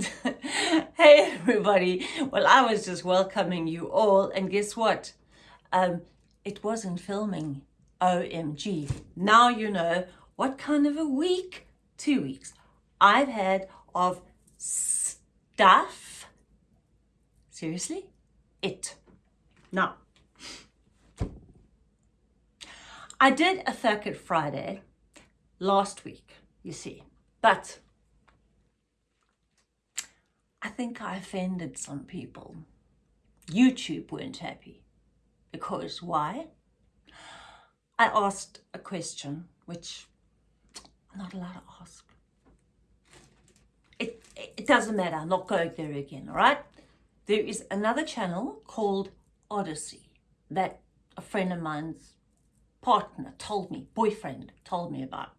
hey everybody. Well, I was just welcoming you all and guess what? Um, it wasn't filming. OMG. Now you know what kind of a week, two weeks, I've had of stuff. Seriously? It. Now, I did a Circuit Friday last week, you see, but I think I offended some people. YouTube weren't happy because why? I asked a question which I'm not allowed to ask. It, it doesn't matter, I'm not going there again, all right? There is another channel called Odysee that a friend of mine's partner told me, boyfriend told me about.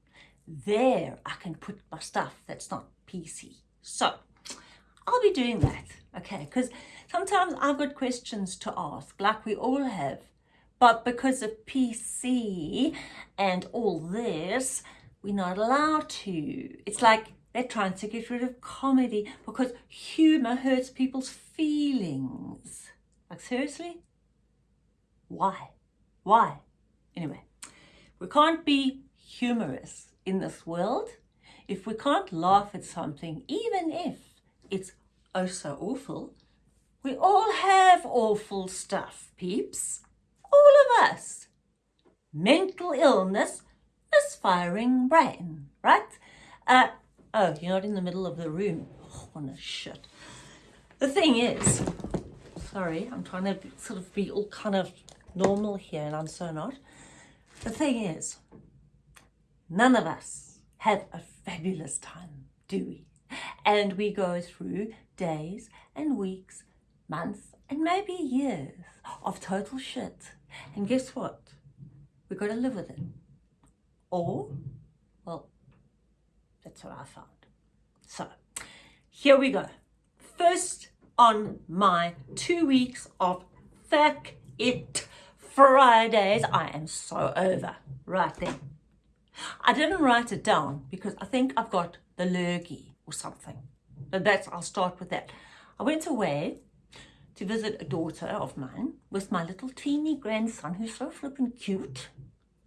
There I can put my stuff that's not PC. So I'll be doing that, okay? Because sometimes I've got questions to ask, like we all have. But because of PC and all this, we're not allowed to. It's like they're trying to get rid of comedy because humor hurts people's feelings. Like seriously? Why? Why? Anyway, we can't be humorous in this world if we can't laugh at something, even if it's oh so awful. We all have awful stuff, peeps all of us. Mental illness, misfiring brain, right? Uh, oh, you're not in the middle of the room. Oh, a shit. The thing is, sorry, I'm trying to sort of be all kind of normal here and I'm so not. The thing is, none of us have a fabulous time, do we? And we go through days and weeks, months and maybe years of total shit and guess what? We've got to live with it. Or, well, that's what I found. So, here we go. First on my two weeks of Fuck It Fridays. I am so over right there. I didn't write it down because I think I've got the lurgy or something. But that's, I'll start with that. I went away to visit a daughter of mine with my little teeny grandson who's so flippin' cute.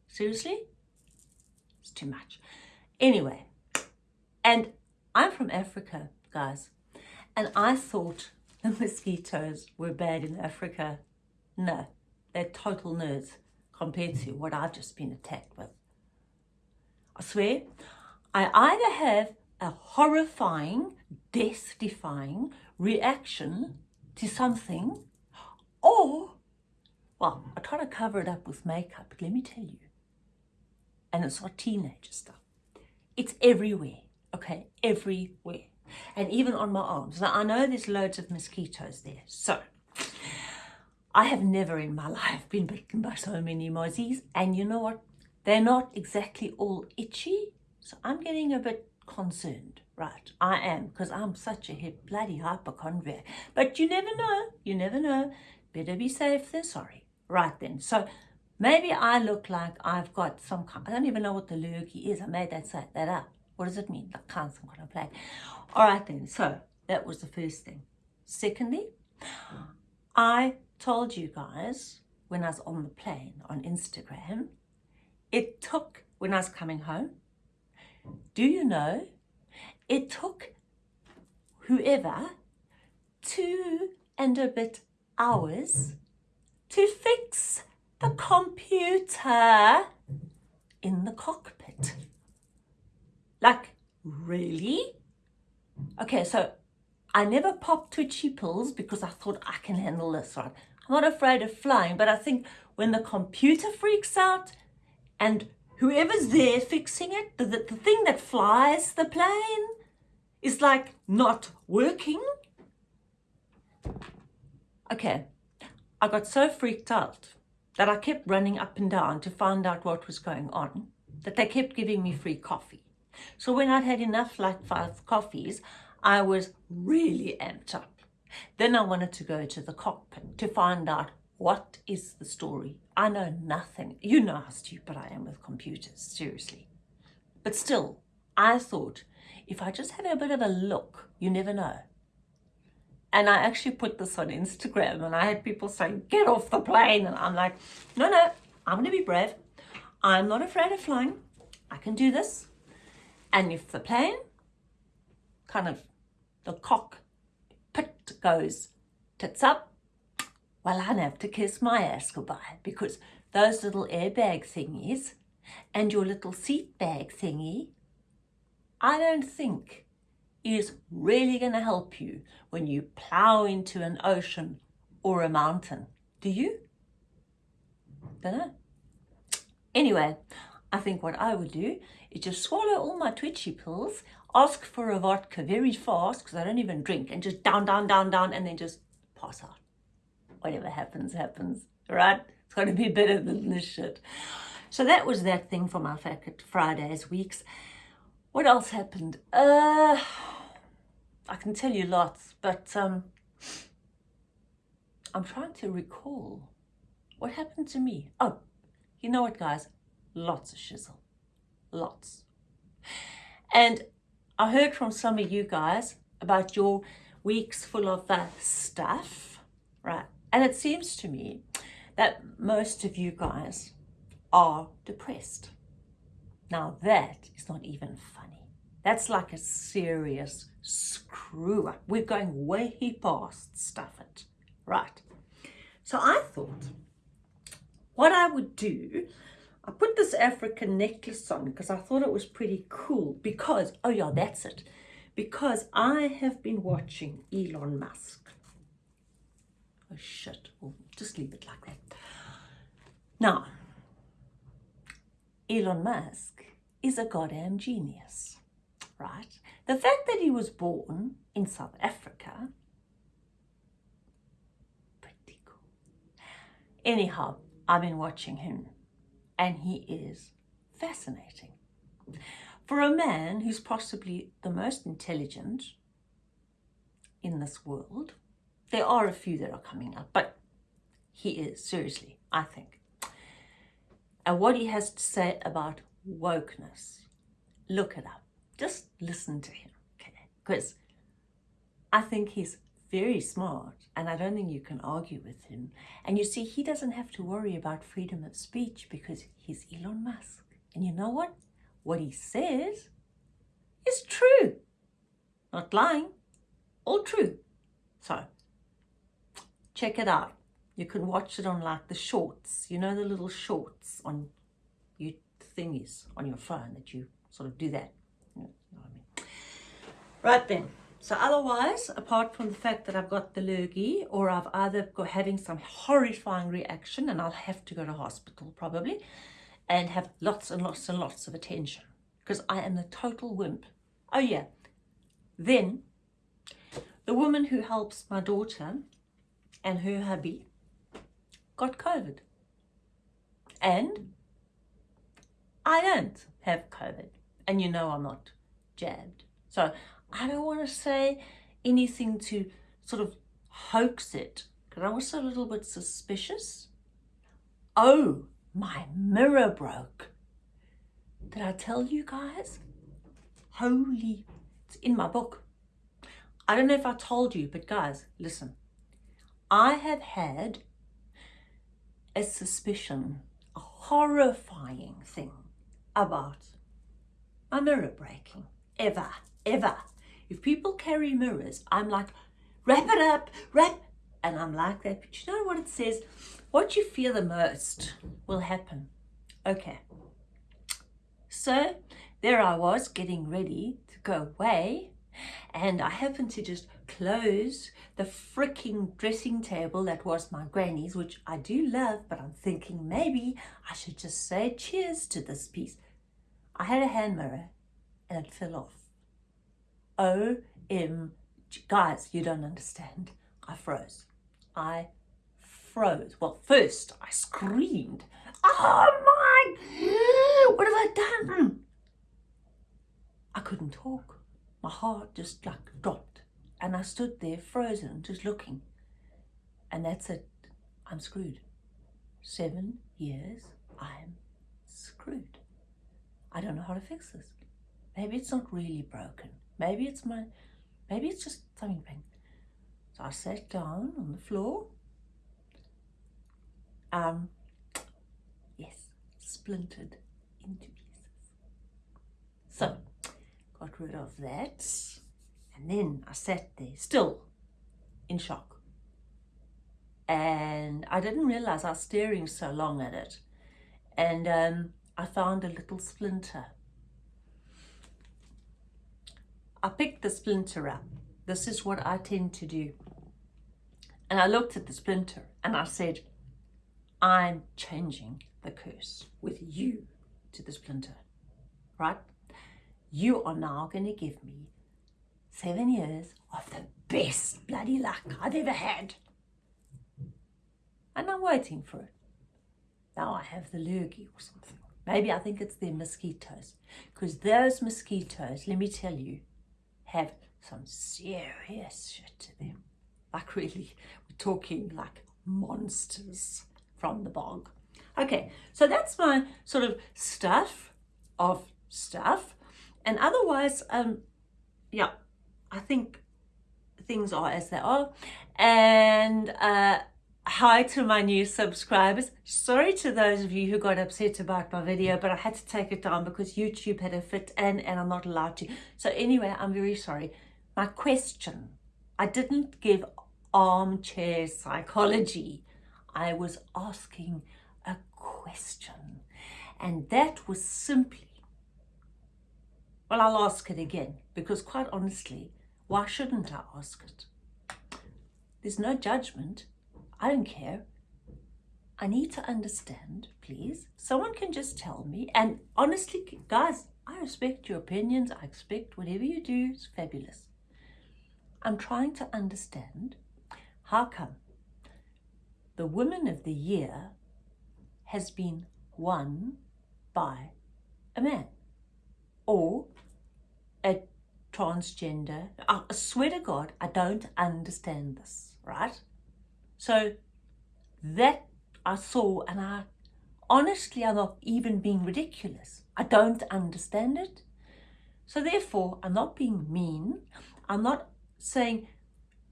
Seriously? It's too much. Anyway, and I'm from Africa, guys, and I thought the mosquitoes were bad in Africa. No, they're total nerds compared to what I've just been attacked with. I swear, I either have a horrifying, death-defying reaction to something or, well, I try to cover it up with makeup, but let me tell you, and it's not teenager stuff. It's everywhere, okay, everywhere. And even on my arms. Now, I know there's loads of mosquitoes there, so I have never in my life been bitten by so many mozzies. And you know what? They're not exactly all itchy, so I'm getting a bit concerned. Right, I am, because I'm such a bloody hypochondriac. But you never know, you never know. Better be safe than sorry. Right then, so maybe I look like I've got some kind, I don't even know what the lurgy is. I made that, that up. What does it mean? Like kind some kind of plague. All right then, so that was the first thing. Secondly, I told you guys when I was on the plane on Instagram, it took, when I was coming home, do you know it took whoever two and a bit hours to fix the computer in the cockpit. Like, really? Okay, so I never popped twitchy pills because I thought I can handle this, right? I'm not afraid of flying, but I think when the computer freaks out and whoever's there fixing it, the, the, the thing that flies the plane, is like not working. Okay, I got so freaked out that I kept running up and down to find out what was going on, that they kept giving me free coffee. So when I'd had enough like five coffees, I was really amped up. Then I wanted to go to the cockpit to find out what is the story. I know nothing. You know how stupid I am with computers, seriously. But still, I thought if I just have a bit of a look, you never know. And I actually put this on Instagram and I had people saying, get off the plane. And I'm like, no, no, I'm going to be brave. I'm not afraid of flying. I can do this. And if the plane kind of, the cock pit goes tits up, well, I'd have to kiss my ass goodbye because those little airbag thingies and your little seat bag thingy, I don't think is really going to help you when you plow into an ocean or a mountain. Do you? Don't know. Anyway, I think what I would do is just swallow all my twitchy pills, ask for a vodka very fast because I don't even drink and just down, down, down, down and then just pass out. Whatever happens, happens, right? It's going to be better than this shit. So that was that thing for my Fridays weeks. What else happened? Uh, I can tell you lots, but um, I'm trying to recall what happened to me. Oh, you know what, guys? Lots of shizzle. Lots. And I heard from some of you guys about your weeks full of that stuff, right? And it seems to me that most of you guys are depressed. Now that is not even funny. That's like a serious screw up. We're going way past stuff it. Right. So I thought what I would do, I put this African necklace on because I thought it was pretty cool because, oh yeah, that's it. Because I have been watching Elon Musk. Oh shit, oh, we'll just leave it like that. Now, Elon Musk is a goddamn genius, right? The fact that he was born in South Africa, pretty cool. Anyhow, I've been watching him and he is fascinating. For a man who's possibly the most intelligent in this world, there are a few that are coming up, but he is, seriously, I think and what he has to say about wokeness. Look it up. Just listen to him, okay? Because I think he's very smart and I don't think you can argue with him. And you see, he doesn't have to worry about freedom of speech because he's Elon Musk. And you know what? What he says is true. Not lying, all true. So, check it out. You can watch it on like the shorts, you know, the little shorts on you thingies on your phone that you sort of do that. You know I mean? Right then. So otherwise, apart from the fact that I've got the lurgy or I've either got having some horrifying reaction and I'll have to go to hospital probably and have lots and lots and lots of attention because I am the total wimp. Oh yeah. Then the woman who helps my daughter and her hubby got COVID. And I don't have COVID. And you know I'm not jabbed. So I don't want to say anything to sort of hoax it because I'm also a little bit suspicious. Oh, my mirror broke. Did I tell you guys? Holy, it's in my book. I don't know if I told you, but guys, listen. I have had a suspicion, a horrifying thing about my mirror breaking. Ever, ever. If people carry mirrors, I'm like, wrap it up, wrap, and I'm like that. But you know what it says? What you fear the most will happen. Okay. So there I was getting ready to go away and I happened to just close the freaking dressing table that was my granny's, which I do love, but I'm thinking maybe I should just say cheers to this piece. I had a hand mirror and it fell off. O-M, guys, you don't understand. I froze. I froze. Well, first I screamed, oh my, what have I done? I couldn't talk my heart just like dropped and I stood there frozen just looking and that's it I'm screwed seven years I'm screwed I don't know how to fix this maybe it's not really broken Maybe it's my, maybe it's just something bang. So I sat down on the floor. Um, yes, splintered into pieces. So, got rid of that. And then I sat there, still in shock. And I didn't realize I was staring so long at it. And um, I found a little splinter. I picked the splinter up. This is what I tend to do. And I looked at the splinter and I said, I'm changing the curse with you to the splinter, right? You are now going to give me seven years of the best bloody luck I've ever had. And I'm waiting for it. Now I have the lurgy or something. Maybe I think it's the mosquitoes. Because those mosquitoes, let me tell you, have some serious shit to them. Like really, we're talking like monsters from the bog. Okay, so that's my sort of stuff of stuff. And otherwise, um, yeah, I think things are as they are. And uh, hi to my new subscribers. Sorry to those of you who got upset about my video, but I had to take it down because YouTube had a fit and, and I'm not allowed to. So anyway, I'm very sorry. My question, I didn't give armchair psychology. I was asking a question. And that was simply, well, I'll ask it again because quite honestly, why shouldn't I ask it? There's no judgment. I don't care. I need to understand, please. Someone can just tell me. And honestly, guys, I respect your opinions. I expect whatever you do is fabulous. I'm trying to understand how come the Woman of the Year has been won by a man or a transgender. I swear to God, I don't understand this, right? So that I saw and I honestly I'm not even being ridiculous. I don't understand it. So therefore, I'm not being mean. I'm not saying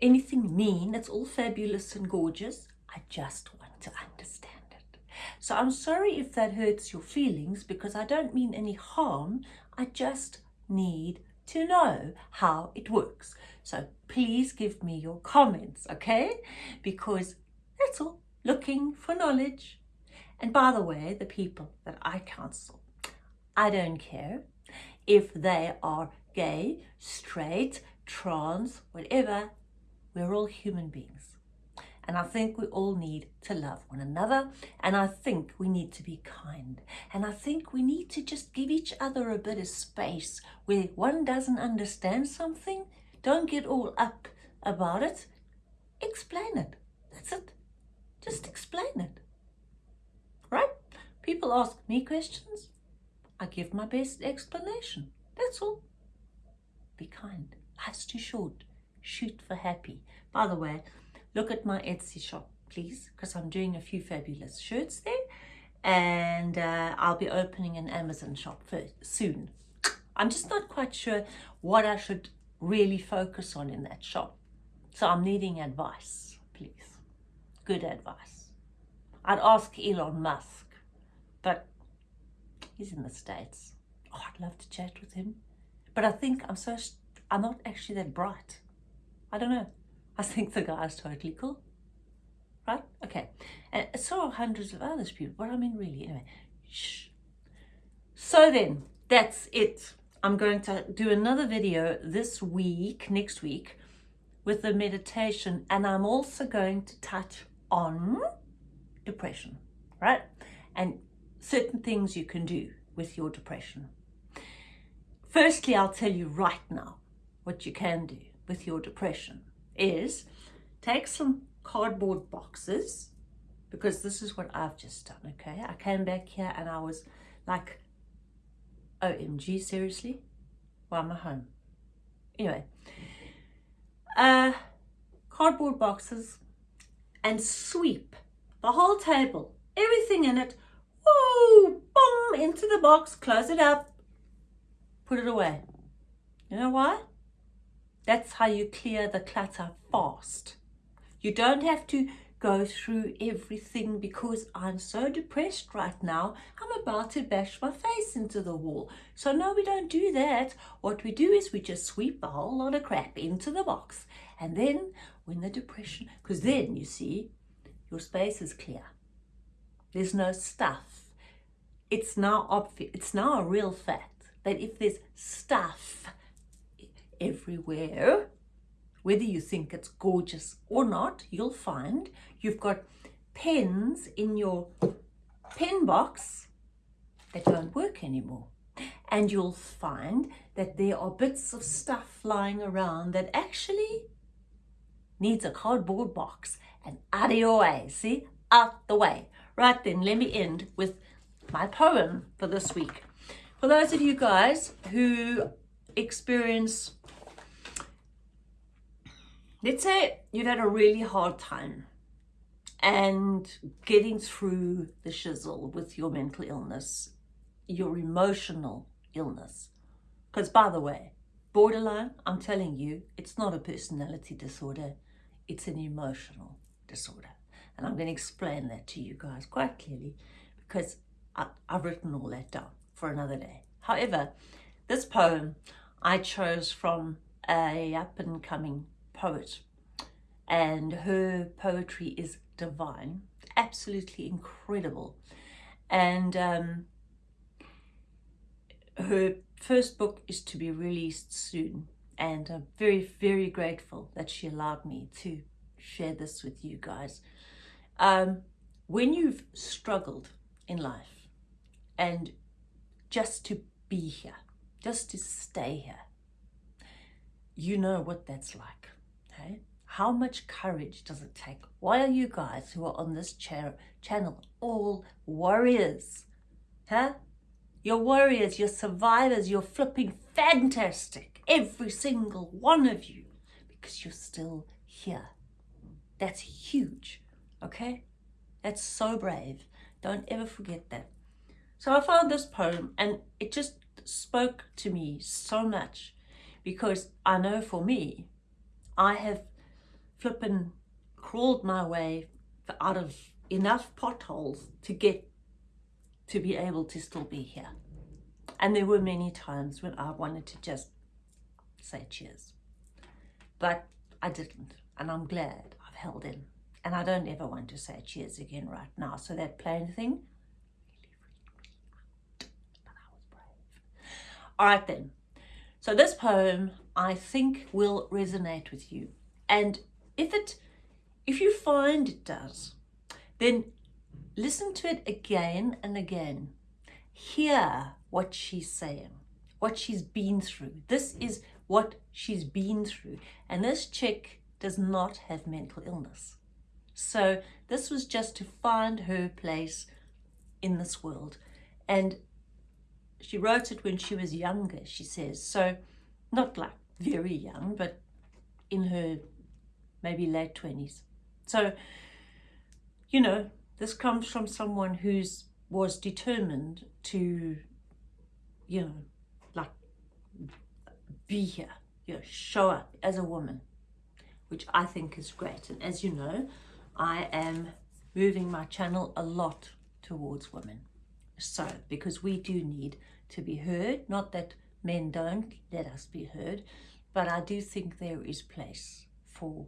anything mean. It's all fabulous and gorgeous. I just want to understand it. So I'm sorry if that hurts your feelings because I don't mean any harm. I just need to know how it works. So please give me your comments, okay? Because that's all, looking for knowledge. And by the way, the people that I counsel, I don't care if they are gay, straight, trans, whatever, we're all human beings. And I think we all need to love one another. And I think we need to be kind. And I think we need to just give each other a bit of space where one doesn't understand something. Don't get all up about it. Explain it. That's it. Just explain it. Right? People ask me questions. I give my best explanation. That's all. Be kind. Life's too short. Shoot for happy. By the way, look at my Etsy shop, please, because I'm doing a few fabulous shirts there. And uh, I'll be opening an Amazon shop for, soon. I'm just not quite sure what I should really focus on in that shop. So I'm needing advice, please. Good advice. I'd ask Elon Musk, but he's in the States. Oh, I'd love to chat with him. But I think I'm so, I'm not actually that bright. I don't know. I think the guy's totally cool. Right? Okay. And so are hundreds of others people. But I mean, really, anyway. Shh. So then, that's it. I'm going to do another video this week, next week, with the meditation. And I'm also going to touch on depression, right? And certain things you can do with your depression. Firstly, I'll tell you right now what you can do with your depression is take some cardboard boxes because this is what I've just done, okay? I came back here and I was like, OMG, seriously? Why am I home? Anyway, uh, cardboard boxes and sweep the whole table, everything in it, whoo, boom, into the box, close it up, put it away. You know why? That's how you clear the clutter fast. You don't have to go through everything because I'm so depressed right now. I'm about to bash my face into the wall. So no, we don't do that. What we do is we just sweep a whole lot of crap into the box. And then when the depression, because then you see, your space is clear. There's no stuff. It's now obvious, it's now a real fact that if there's stuff everywhere, whether you think it's gorgeous or not, you'll find you've got pens in your pen box that don't work anymore. And you'll find that there are bits of stuff lying around that actually needs a cardboard box and out of your way, see, out the way. Right then, let me end with my poem for this week. For those of you guys who experience let's say you've had a really hard time and getting through the shizzle with your mental illness, your emotional illness. Because by the way, borderline, I'm telling you, it's not a personality disorder, it's an emotional disorder. And I'm going to explain that to you guys quite clearly because I, I've written all that down for another day. However, this poem I chose from a up and coming poet and her poetry is divine, absolutely incredible. And um, her first book is to be released soon and I'm very, very grateful that she allowed me to share this with you guys. Um, when you've struggled in life and just to be here, just to stay here, you know what that's like. How much courage does it take? Why are you guys who are on this cha channel all warriors? Huh? You're warriors, you're survivors, you're flipping fantastic. Every single one of you. Because you're still here. That's huge. Okay? That's so brave. Don't ever forget that. So I found this poem and it just spoke to me so much because I know for me, I have flippin' crawled my way out of enough potholes to get to be able to still be here. And there were many times when I wanted to just say cheers. But I didn't. And I'm glad I've held in. And I don't ever want to say cheers again right now. So that plain thing All right then. So this poem, I think, will resonate with you. And if it, if you find it does, then listen to it again and again. Hear what she's saying, what she's been through. This is what she's been through. And this chick does not have mental illness. So this was just to find her place in this world. And she wrote it when she was younger, she says. So not like very young, but in her maybe late 20s. So, you know, this comes from someone who's was determined to, you know, like be here, you know, show up as a woman, which I think is great. And as you know, I am moving my channel a lot towards women. So, because we do need to be heard, not that men don't let us be heard, but I do think there is place for,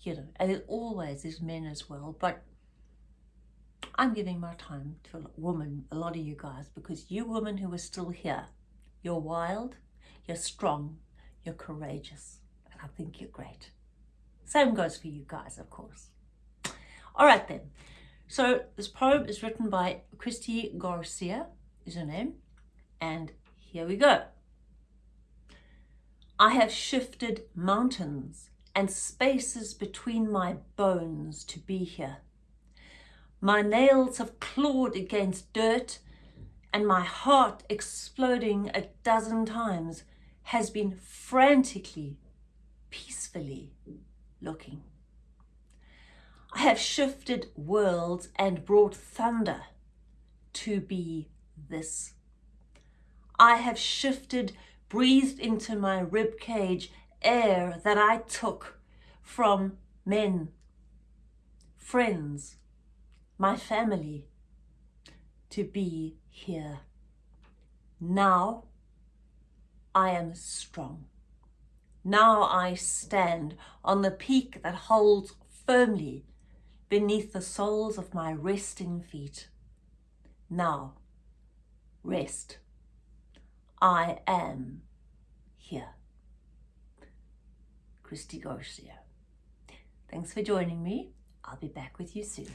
you know, and it always is men as well, but I'm giving my time to a woman, a lot of you guys, because you women who are still here, you're wild, you're strong, you're courageous, and I think you're great. Same goes for you guys, of course. All right then. So this poem is written by Christy Garcia, is her name. And here we go. I have shifted mountains and spaces between my bones to be here. My nails have clawed against dirt and my heart exploding a dozen times has been frantically, peacefully looking. I have shifted worlds and brought thunder to be this. I have shifted, breathed into my rib cage air that I took from men, friends, my family, to be here. Now I am strong. Now I stand on the peak that holds firmly beneath the soles of my resting feet. Now, rest. I am here. Christy Garcia. Thanks for joining me. I'll be back with you soon.